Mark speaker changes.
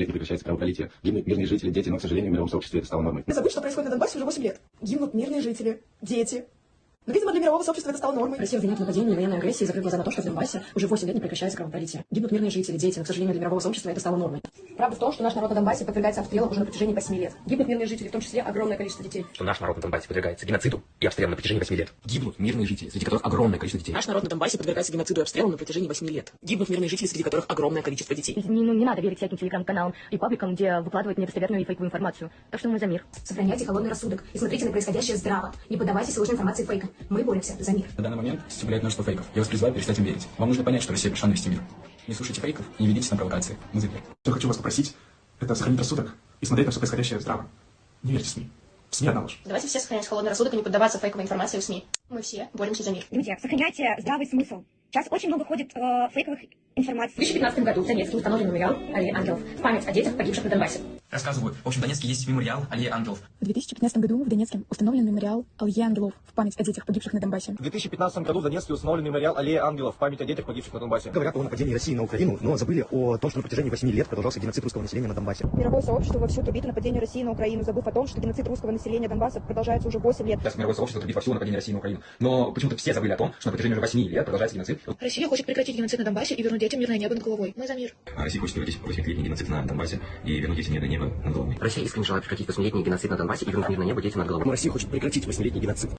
Speaker 1: лет прекращается кровопролитие. Гибнут мирные жители, дети, но, к сожалению, в мировом сообществе это стало нормой.
Speaker 2: Не забудь, что происходит на Донбассе уже 8 лет. Гибнут мирные жители, дети. Но, видимо, для мирового сообщества это стало нормой.
Speaker 3: Россия обвиняет в нападении и военной агрессии, закрыв глаза на то, что в Донбассе уже 8 лет не прекращается кровопролитие. Гибнут мирные жители, дети, но, к сожалению, для мирового сообщества это стало нормой. Правда в том, что наш народ на Донбассе подвергается обстрелам уже на протяжении 8 лет. Гибнут мирные жители, в том числе огромное количество детей.
Speaker 4: что наш народ на Донбассе подвергается геноциду и обстрелам на протяжении 8 лет.
Speaker 1: Гибнут мирные жители, среди которых огромное количество детей.
Speaker 3: Наш народ на Донбассе подвергается геноциду и обстрелам на протяжении 8 лет. Гибнут мирные жители, среди которых огромное количество детей.
Speaker 5: Не, ну, не надо верить всяким телеграм-каналам и пабликам, где выкладывают недостоверную и фейковую информацию. Так что мы за мир.
Speaker 3: Сохраняйте холодный рассудок и смотрите на происходящее здраво. Не поддавайтесь ложной информации фейкам. Мы боремся за мир.
Speaker 6: На данный момент составляет множество фейков. Я вас призываю перестать им верить. Вам нужно понять, что Россия пришла навести мир. Не слушайте фейков и не ведитесь на провокации. Мы за мир.
Speaker 7: Что я хочу вас попросить, это сохранить рассудок и смотреть на все происходящее здраво. Не верьте СМИ. В СМИ одна ложь.
Speaker 3: Давайте все сохранять холодный рассудок и не поддаваться фейковой информации в СМИ. Мы все боремся за мир.
Speaker 8: Друзья, сохраняйте здравый смысл. Сейчас очень много ходит э, фейковых
Speaker 3: В
Speaker 8: информаций.
Speaker 3: 2015 году в Донецке установлен мемориал Аллеи Ангелов в память о детях, погибших на Донбассе.
Speaker 6: Рассказываю. В общем, в Донецке есть мемориал Аллея Ангелов.
Speaker 2: В 2015 году в Донецке установлен мемориал Аллеи Ангелов в память о детях, погибших на Донбассе.
Speaker 9: В 2015 году в Донецке установлен мемориал Аллея Ангелов в память о детях, погибших на Донбассе.
Speaker 10: Говорят о нападении России на Украину, но забыли о том, что на протяжении 8 лет продолжался геноцид русского населения на Донбассе.
Speaker 8: Мировое сообщество вовсю трубит о нападении России на Украину, забыв о том, что геноцид русского населения Донбасса продолжается уже 8 лет.
Speaker 6: Сейчас мировое сообщество трубит во всю нападение России на Украину. Но почему-то все забыли о том, что на протяжении уже 8 лет продолжается геноцид.
Speaker 2: Россия хочет прекратить геноцид на Донбассе и вернуть детям мирное небо над головой. Мы за мир.
Speaker 1: А Россия хочет прекратить 8-летний геноцид на Донбассе и вернуть эти мирное небо над головой.
Speaker 4: Россия искренне желает прекратить 8-летний геноцид на Донбассе и вернуть мир на небо детям над головой.
Speaker 10: Россия хочет прекратить 8-летний геноцид